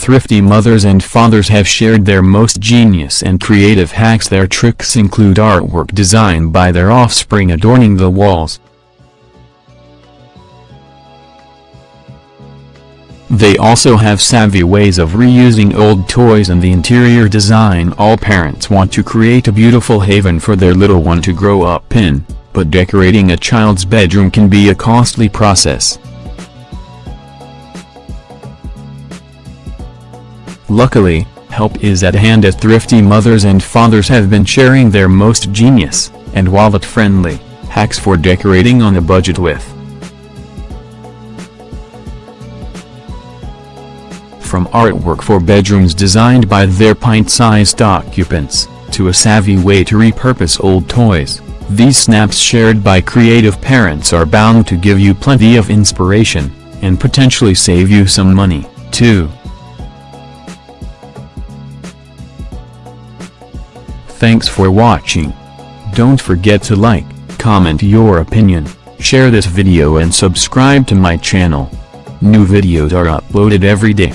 thrifty mothers and fathers have shared their most genius and creative hacks their tricks include artwork designed by their offspring adorning the walls. They also have savvy ways of reusing old toys and the interior design all parents want to create a beautiful haven for their little one to grow up in, but decorating a child's bedroom can be a costly process. Luckily, help is at hand as thrifty mothers and fathers have been sharing their most genius, and wallet-friendly, hacks for decorating on a budget with. From artwork for bedrooms designed by their pint-sized occupants, to a savvy way to repurpose old toys, these snaps shared by creative parents are bound to give you plenty of inspiration, and potentially save you some money, too. Thanks for watching. Don't forget to like, comment your opinion, share this video and subscribe to my channel. New videos are uploaded every day.